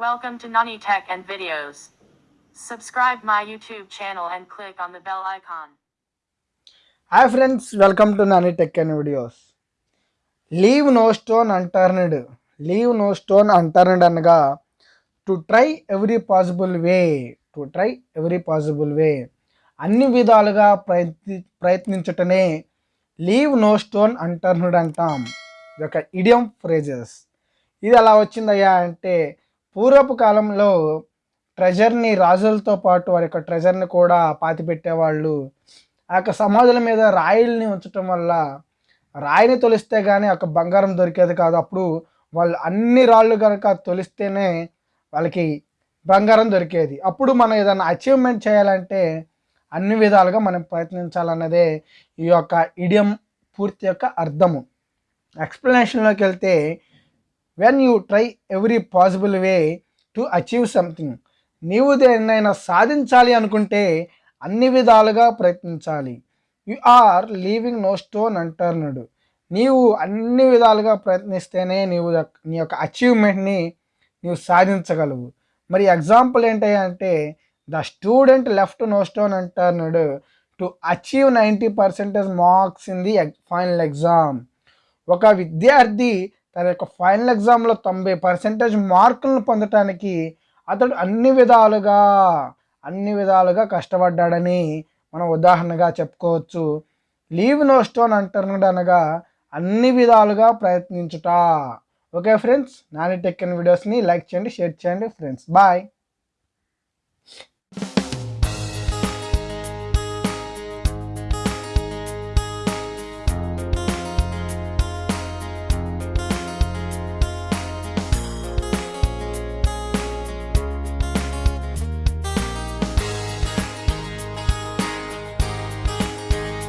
Welcome to Nani Tech and Videos. Subscribe my YouTube channel and click on the bell icon. Hi friends welcome to Nani tech and videos leave no stone unturned leave no stone unturned అనగా to try every possible way to try every possible way అన్ని విధాలుగా ప్రయత్ని ప్రయత్నించటనే leave no stone unturned అంటాం. ఇది ఒక idiom phrases ఇది ఎలా వచ్చిందయ్యా అంటే పూర్వపు కాలంలో ట్రెజర్ని రాజులతో పాటు వారి యొక్క ట్రెజర్ని కూడా పాతిపెట్టేవాళ్ళు. ఆ యొక్క సమాధుల మీద రాయిల్ని ఉంచటం వల్ల రాయిని తొలిస్తే కానీ ఒక బంగారం దొరికేది కాదు. అప్పుడు వాళ్ళు అన్ని రాళ్ళు కనుక తొలిస్తేనే వాళ్ళకి బంగారం దొరికేది. అప్పుడు మనం ఏదైనా అచీవ్మెంట్ చేయాలంటే అన్ని విధాలుగా మనం ప్రయత్నించాలన్నదే ఈ యొక్క ఇడియం పూర్తి యొక్క అర్థము. ఎక్స్ప్లెనేషన్లోకి వెళ్తే when you try every possible way to achieve something నీవు దేన్నైనా సాధించాలి అనుకుంటే అన్ని విధాలుగా ప్రయత్నించాలి. You are leaving no stone unturned నీవు అన్ని విధాలుగా ప్రయత్నిస్తేనే నీవు నీ యొక్క అచీవ్మెంట్ని నీవు సాధించగలవు. మరి ఎగ్జాంపుల్ ఏంటి అంటే the student left no stone unturned to achieve ninety percentage marks in the final exam ఒక విద్యార్థి తన యొక్క ఫైనల్ ఎగ్జామ్లో తొంభై పర్సెంటేజ్ మార్కులను పొందటానికి అతడు అన్ని విధాలుగా అన్ని విధాలుగా కష్టపడ్డాడని మనం ఉదాహరణగా చెప్పుకోవచ్చు. లీవ్ నో స్టోన్ అంటున్నాడు అనగా అన్ని విధాలుగా ప్రయత్నించుట. ఓకే ఫ్రెండ్స్ నాని టెక్ వీడియోస్ని లైక్ చేయండి షేర్ చేయండి ఫ్రెండ్స్. బాయ్.